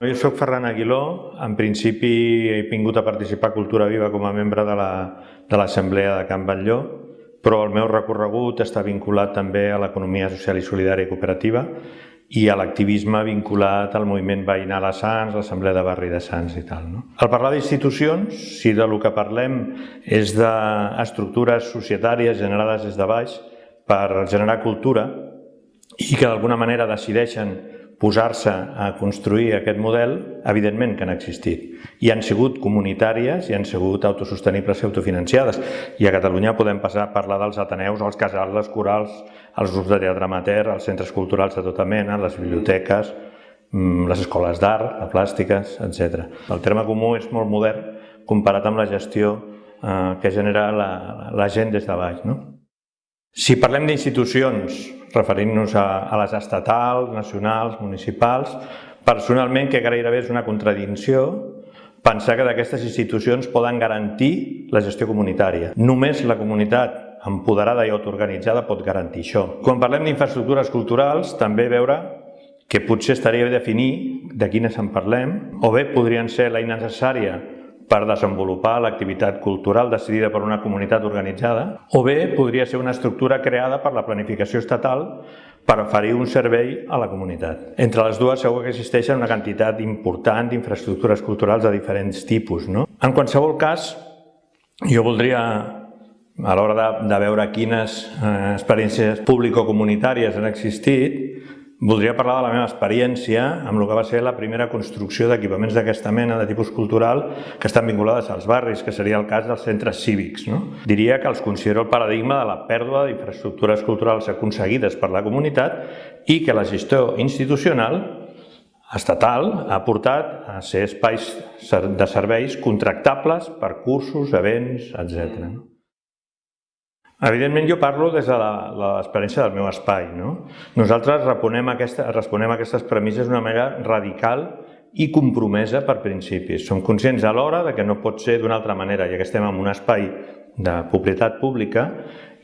Jo sóc Ferran Aguiló, en principi he vingut a participar a Cultura Viva com a membre de l'Assemblea la, de, de Can Batlló, però el meu recorregut està vinculat també a l'economia social i solidària i cooperativa i a l'activisme vinculat al moviment veïnal a Sants, l'Assemblea de Barri de Sants i tal. No? Al parlar d'institucions, si de lo que parlem és d'estructures societàries generades des de baix per generar cultura i que d'alguna manera decideixen posar-se a construir aquest model, evidentment que han existit. I han sigut comunitàries i han sigut autosostenibles i autofinanciades. I a Catalunya podem passar a parlar dels ateneus, els casals, les corals, els grups de teatre amateur, els centres culturals de tota mena, les biblioteques, mm, les escoles d'art, de plàstiques, etc. El terme comú és molt modern comparat amb la gestió eh, que genera la, la gent des de baix. No? Si parlem d'institucions, referint-nos a, a les estatals, nacionals, municipals, personalment que gairebé és una contradicció pensar que d'aquestes institucions poden garantir la gestió comunitària. Només la comunitat empoderada i autoorganitzada pot garantir això. Quan parlem d'infraestructures culturals, també veure que potser estaria bé definir de quines en parlem, o bé podrien ser l'eina necessària per desenvolupar l'activitat cultural decidida per una comunitat organitzada, o bé podria ser una estructura creada per la planificació estatal per oferir un servei a la comunitat. Entre les dues segur que existeixen una quantitat important d'infraestructures culturals de diferents tipus. No? En qualsevol cas, jo voldria a l'hora de, de veure quines eh, experiències público-comunitàries han existit, Voldria parlar de la meva experiència amb el que va ser la primera construcció d'equipaments d'aquesta mena de tipus cultural que estan vinculades als barris, que seria el cas dels centres cívics. No? Diria que els considero el paradigma de la pèrdua d'infraestructures culturals aconseguides per la comunitat i que la gestió institucional estatal ha portat a ser espais de serveis contractables per cursos, events, etc. Evidentment jo parlo des de l'experiència del meu espai. No? Nosaltres responem, aquesta, responem a aquestes premisses d'una manera radical i compromesa per principis. Som conscients alhora de que no pot ser d'una altra manera, ja que estem en un espai de propietat pública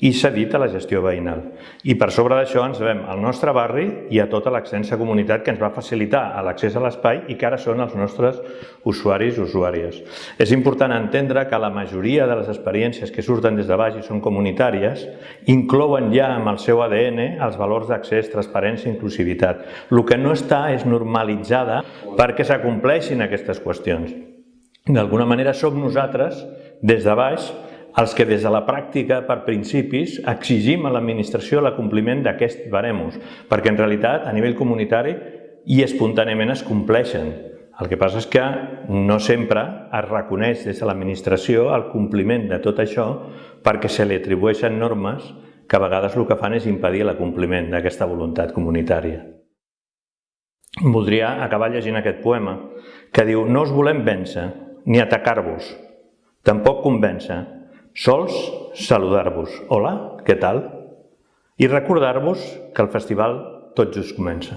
i cedit a la gestió veïnal. I per sobre d'això ens veiem al nostre barri i a tota l'extensa comunitat que ens va facilitar l'accés a l'espai i que ara són els nostres usuaris i usuàries. És important entendre que la majoria de les experiències que surten des de baix i són comunitàries inclouen ja amb el seu ADN els valors d'accés, transparència i inclusivitat. El que no està és normalitzada perquè s'acompleixin aquestes qüestions. D'alguna manera som nosaltres, des de baix, els que des de la pràctica, per principis, exigim a l'administració l'acompliment d'aquests baremos, perquè en realitat a nivell comunitari i espontàniament es compleixen. El que passa és que no sempre es reconeix des de l'administració el compliment de tot això perquè se li atribueixen normes que a vegades el que fan és impedir l'acompliment d'aquesta voluntat comunitària. Voldria acabar llegint aquest poema que diu «No us volem vèncer, ni atacar-vos, tampoc convèncer, Sols saludar-vos. Hola, què tal? I recordar-vos que el festival tot just comença.